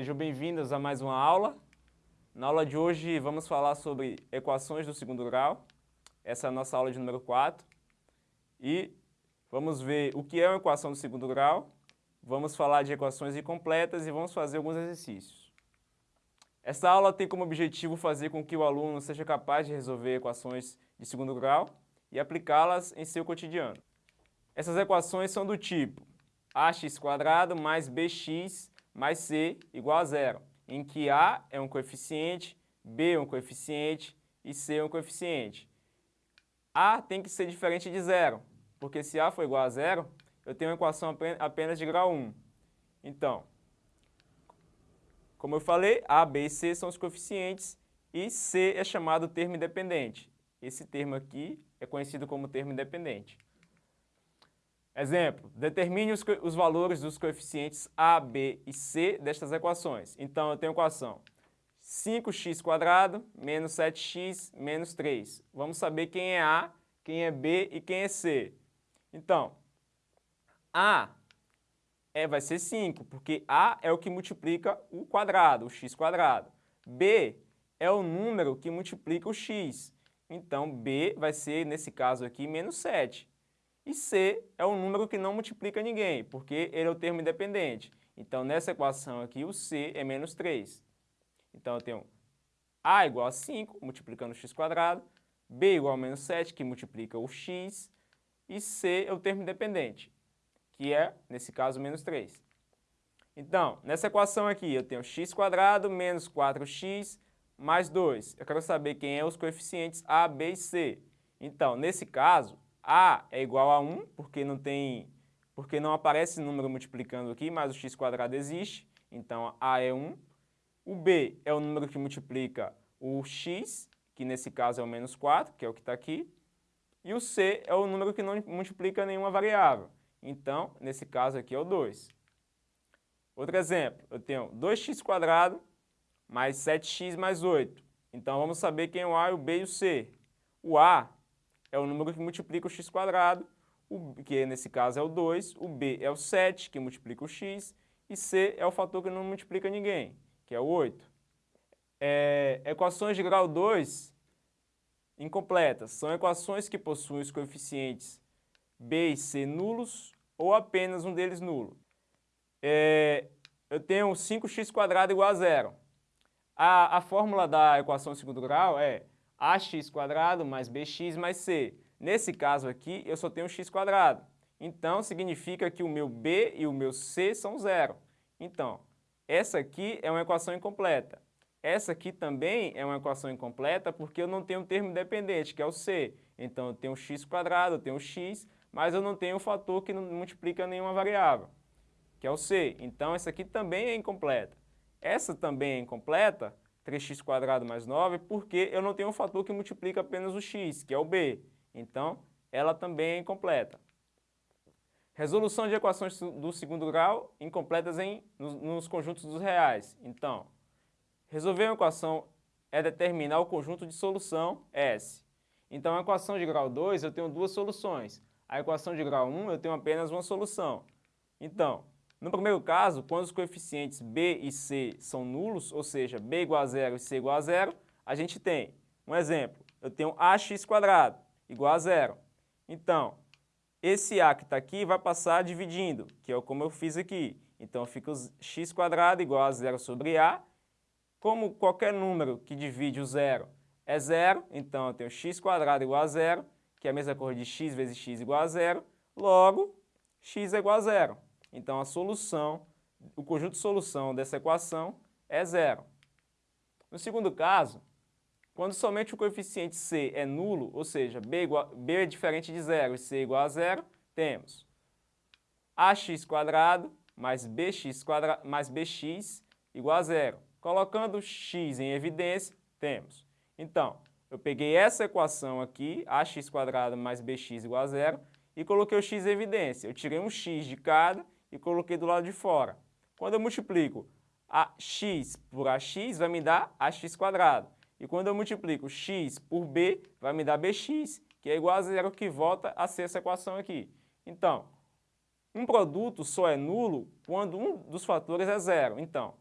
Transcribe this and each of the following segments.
Sejam bem-vindos a mais uma aula. Na aula de hoje vamos falar sobre equações do segundo grau. Essa é a nossa aula de número 4. E vamos ver o que é uma equação do segundo grau, vamos falar de equações incompletas e vamos fazer alguns exercícios. Essa aula tem como objetivo fazer com que o aluno seja capaz de resolver equações de segundo grau e aplicá-las em seu cotidiano. Essas equações são do tipo ax mais bx mais c igual a zero, em que a é um coeficiente, b é um coeficiente e c é um coeficiente. a tem que ser diferente de zero, porque se a for igual a zero, eu tenho uma equação apenas de grau 1. Então, como eu falei, a, b e c são os coeficientes e c é chamado termo independente. Esse termo aqui é conhecido como termo independente. Exemplo, determine os, os, valores dos coeficientes a, b e c destas equações. Então, eu tenho a equação 5x² menos 7x menos 3. Vamos saber quem é a, quem é b e quem é c. Então, a é, vai ser 5, porque a é o que multiplica o quadrado, o x quadrado. b é o número que multiplica o x. Então, b vai ser, nesse caso aqui, menos 7. E C é um número que não multiplica ninguém, porque ele é o termo independente. Então, nessa equação aqui, o C é menos 3. Então, eu tenho A igual a 5, multiplicando o x², B igual a menos 7, que multiplica o x, e C é o termo independente, que é, nesse caso, menos 3. Então, nessa equação aqui, eu tenho x² menos 4x mais 2. Eu quero saber quem é os coeficientes A, B e C. Então, nesse caso, a é igual a 1, porque não tem, porque não aparece número multiplicando aqui, mas o x quadrado existe, então A é 1. O B é o número que multiplica o x, que nesse caso é o menos 4, que é o que está aqui. E o C é o número que não multiplica nenhuma variável. Então, nesse caso aqui é o 2. Outro exemplo, eu tenho 2x² mais 7x mais 8. Então, vamos saber quem é o A, o B e o C. O A é o número que multiplica o x quadrado, o, que nesse caso é o 2, o b é o 7, que multiplica o x, e c é o fator que não multiplica ninguém, que é o 8. É, equações de grau 2 incompletas são equações que possuem os coeficientes b e c nulos ou apenas um deles nulo. É, eu tenho 5x² igual a zero. A, a fórmula da equação de segundo grau é ax² mais bx mais c. Nesse caso aqui, eu só tenho x². Então, significa que o meu b e o meu c são zero. Então, essa aqui é uma equação incompleta. Essa aqui também é uma equação incompleta porque eu não tenho um termo dependente, que é o c. Então, eu tenho x², eu tenho x, mas eu não tenho um fator que não multiplica nenhuma variável, que é o c. Então, essa aqui também é incompleta. Essa também é incompleta 3x² mais 9, porque eu não tenho um fator que multiplica apenas o x, que é o b. Então, ela também é incompleta. Resolução de equações do segundo grau incompletas em, nos, nos conjuntos dos reais. Então, resolver uma equação é determinar o conjunto de solução S. Então, a equação de grau 2 eu tenho duas soluções. A equação de grau 1 eu tenho apenas uma solução. Então, no primeiro caso, quando os coeficientes b e c são nulos, ou seja, b igual a zero e c igual a zero, a gente tem, um exemplo, eu tenho ax quadrado igual a zero. Então, esse a que está aqui vai passar dividindo, que é como eu fiz aqui. Então, fica x quadrado igual a zero sobre a. Como qualquer número que divide o zero é zero, então eu tenho x quadrado igual a zero, que é a mesma coisa de x vezes x igual a zero, logo, x é igual a zero. Então, a solução, o conjunto de solução dessa equação é zero. No segundo caso, quando somente o coeficiente c é nulo, ou seja, b, igual, b é diferente de zero e c é igual a zero, temos ax quadrado mais bx, mais bx igual a zero. Colocando x em evidência, temos. Então, eu peguei essa equação aqui, ax quadrado mais bx igual a zero, e coloquei o x em evidência. Eu tirei um x de cada e coloquei do lado de fora. Quando eu multiplico a x por ax, vai me dar ax quadrado. E quando eu multiplico x por b, vai me dar bx, que é igual a zero, que volta a ser essa equação aqui. Então, um produto só é nulo quando um dos fatores é zero. Então,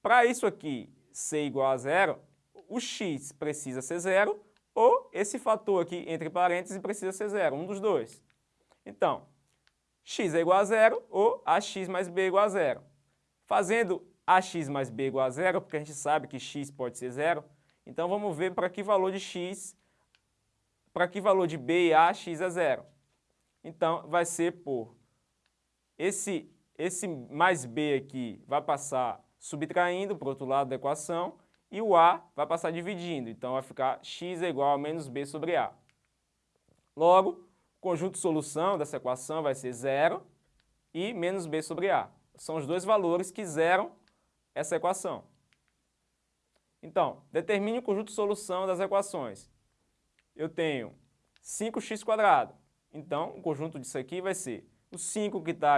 para isso aqui ser igual a zero, o x precisa ser zero ou esse fator aqui entre parênteses precisa ser zero, um dos dois. Então, x é igual a zero ou ax mais b é igual a zero. Fazendo ax mais b igual a zero, porque a gente sabe que x pode ser zero, então vamos ver para que valor de x, para que valor de b e a x é zero. Então, vai ser por esse, esse mais b aqui vai passar subtraindo para o outro lado da equação e o a vai passar dividindo. Então, vai ficar x é igual a menos b sobre a. Logo, conjunto solução dessa equação vai ser zero e menos b sobre a. São os dois valores que zeram essa equação. Então, determine o conjunto solução das equações. Eu tenho 5x². Então, o conjunto disso aqui vai ser o 5 que está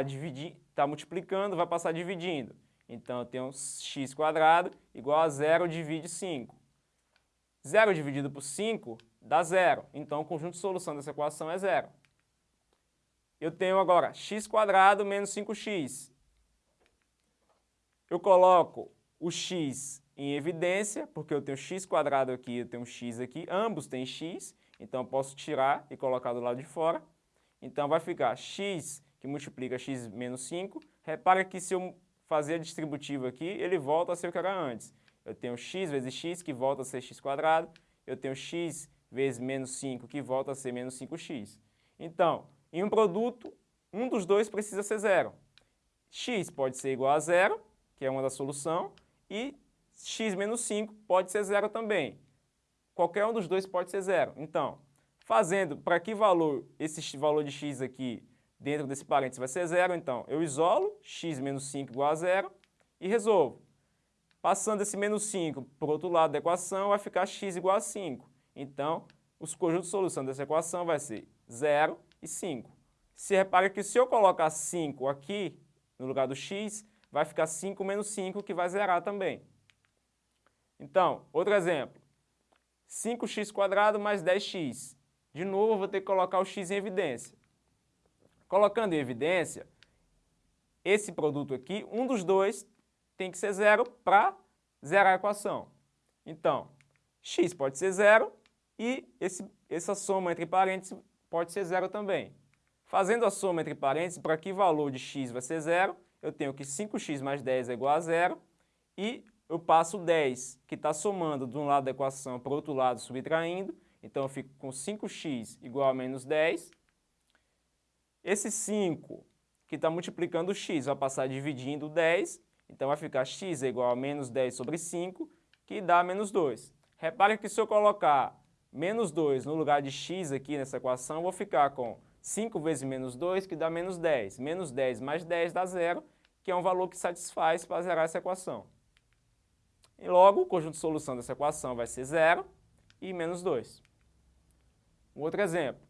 tá multiplicando vai passar dividindo. Então, eu tenho x² igual a 0 divide 5. 0 dividido por 5 dá 0. Então, o conjunto de solução dessa equação é 0. Eu tenho agora x² menos 5x. Eu coloco o x em evidência, porque eu tenho x² aqui, eu tenho x aqui, ambos têm x, então eu posso tirar e colocar do lado de fora. Então vai ficar x que multiplica x menos 5. Repara que se eu fazer a distributiva aqui, ele volta a ser o que era antes. Eu tenho x vezes x, que volta a ser x². Eu tenho x vezes menos 5, que volta a ser menos 5x. Então, em um produto, um dos dois precisa ser zero. x pode ser igual a zero, que é uma da solução, e x menos 5 pode ser zero também. Qualquer um dos dois pode ser zero. Então, fazendo para que valor, esse valor de x aqui, dentro desse parênteses vai ser zero, então eu isolo x menos 5 igual a zero e resolvo. Passando esse menos 5 para o outro lado da equação, vai ficar x igual a 5. Então, os conjuntos de solução dessa equação vai ser 0 e 5. Se repara que se eu colocar 5 aqui, no lugar do x, vai ficar 5 menos 5, que vai zerar também. Então, outro exemplo. 5x² mais 10x. De novo, eu vou ter que colocar o x em evidência. Colocando em evidência, esse produto aqui, um dos dois tem que ser zero para zerar a equação. Então, x pode ser zero e esse, essa soma entre parênteses pode ser zero também. Fazendo a soma entre parênteses, para que valor de x vai ser zero, eu tenho que 5x mais 10 é igual a zero e eu passo 10, que está somando de um lado da equação para o outro lado subtraindo, então eu fico com 5x igual a menos 10. Esse 5, que está multiplicando o x, vai passar dividindo 10, então vai ficar x é igual a menos 10 sobre 5, que dá menos 2. Repare que se eu colocar menos 2 no lugar de x aqui nessa equação, eu vou ficar com 5 vezes menos 2, que dá menos 10. Menos 10 mais 10 dá zero, que é um valor que satisfaz para zerar essa equação. E logo, o conjunto de solução dessa equação vai ser zero e menos 2. Um outro exemplo.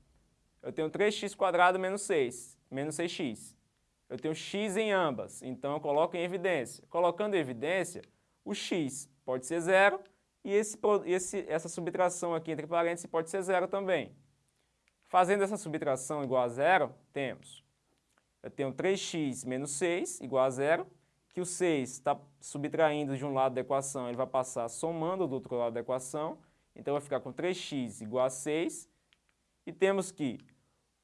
Eu tenho 3x² menos 6, menos 6x. Eu tenho x em ambas, então eu coloco em evidência. Colocando em evidência, o x pode ser zero e esse, esse, essa subtração aqui entre parênteses pode ser zero também. Fazendo essa subtração igual a zero, temos, eu tenho 3x menos 6 igual a zero, que o 6 está subtraindo de um lado da equação, ele vai passar somando do outro lado da equação, então vai ficar com 3x igual a 6, e temos que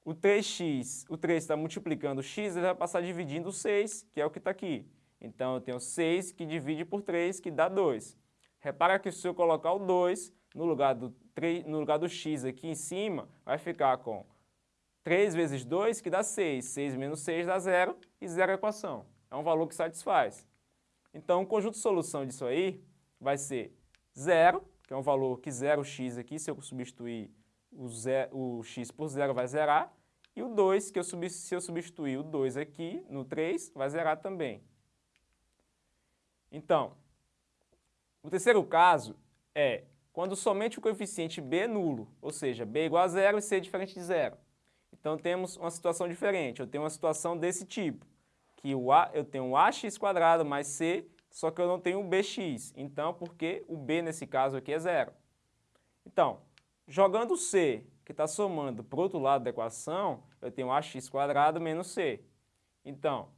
o 3x, o 3 está multiplicando o x, ele vai passar dividindo o 6, que é o que está aqui. Então eu tenho 6 que divide por 3, que dá 2. Repara que se eu colocar o 2 no lugar do, 3, no lugar do x aqui em cima, vai ficar com 3 vezes 2, que dá 6. 6 menos 6 dá 0, e zero a equação é um valor que satisfaz. Então, o conjunto de solução disso aí vai ser zero, que é um valor que zera o x aqui, se eu substituir o, zero, o x por zero vai zerar, e o 2, que eu, se eu substituir o 2 aqui no 3, vai zerar também. Então, o terceiro caso é quando somente o coeficiente b é nulo, ou seja, b é igual a zero e c é diferente de zero. Então temos uma situação diferente, eu tenho uma situação desse tipo que o A, eu tenho um AX quadrado mais C, só que eu não tenho BX. Então, porque o B nesse caso aqui é zero. Então, jogando C, que está somando para o outro lado da equação, eu tenho AX quadrado menos C. Então,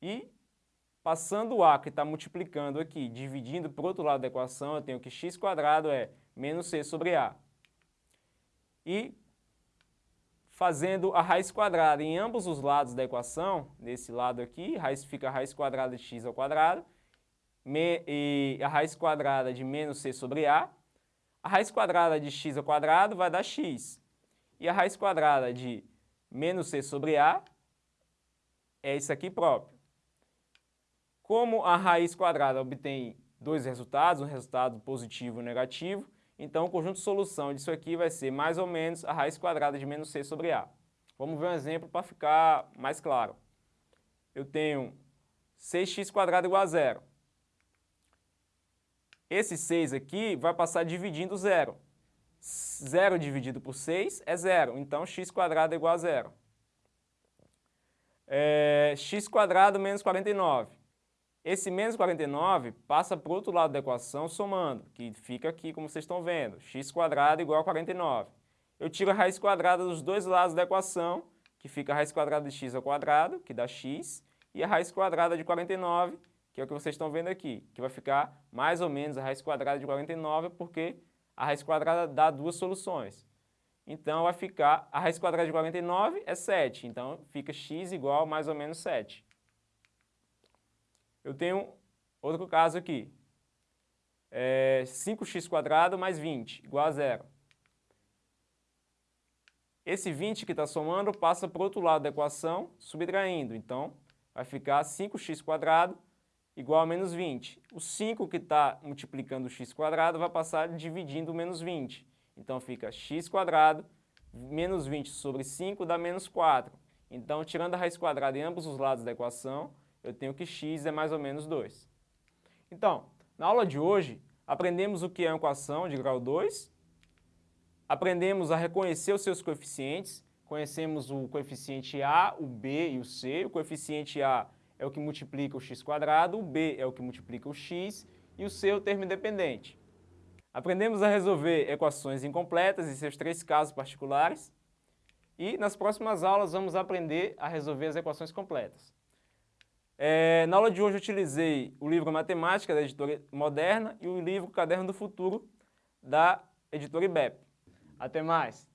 e Passando o a que está multiplicando aqui, dividindo para o outro lado da equação, eu tenho que x é menos c sobre a. E fazendo a raiz quadrada em ambos os lados da equação, nesse lado aqui, raiz fica a raiz quadrada de x ao quadrado, me, e a raiz quadrada de menos c sobre a. A raiz quadrada de x ao quadrado vai dar x. E a raiz quadrada de menos c sobre a é isso aqui próprio. Como a raiz quadrada obtém dois resultados, um resultado positivo e um negativo, então o conjunto de solução disso aqui vai ser mais ou menos a raiz quadrada de menos c sobre a. Vamos ver um exemplo para ficar mais claro. Eu tenho 6x² igual a zero. Esse 6 aqui vai passar dividindo zero. 0 dividido por 6 é zero, então x² é igual a zero. É, x² menos 49. Esse menos 49 passa para o outro lado da equação somando, que fica aqui como vocês estão vendo, x quadrado igual a 49. Eu tiro a raiz quadrada dos dois lados da equação, que fica a raiz quadrada de x ao quadrado, que dá x, e a raiz quadrada de 49, que é o que vocês estão vendo aqui, que vai ficar mais ou menos a raiz quadrada de 49, porque a raiz quadrada dá duas soluções. Então vai ficar, a raiz quadrada de 49 é 7, então fica x igual a mais ou menos 7. Eu tenho outro caso aqui. É 5x² mais 20, igual a zero. Esse 20 que está somando passa para o outro lado da equação, subtraindo. Então, vai ficar 5x² igual a menos 20. O 5 que está multiplicando o x² vai passar dividindo menos 20. Então, fica x² menos 20 sobre 5 dá menos 4. Então, tirando a raiz quadrada em ambos os lados da equação, eu tenho que x é mais ou menos 2. Então, na aula de hoje, aprendemos o que é uma equação de grau 2, aprendemos a reconhecer os seus coeficientes, conhecemos o coeficiente A, o B e o C. O coeficiente A é o que multiplica o x quadrado, o B é o que multiplica o x e o C é o termo independente. Aprendemos a resolver equações incompletas e seus três casos particulares. E nas próximas aulas vamos aprender a resolver as equações completas. É, na aula de hoje eu utilizei o livro Matemática da editora Moderna e o livro Caderno do Futuro da editora IBEP. Até mais!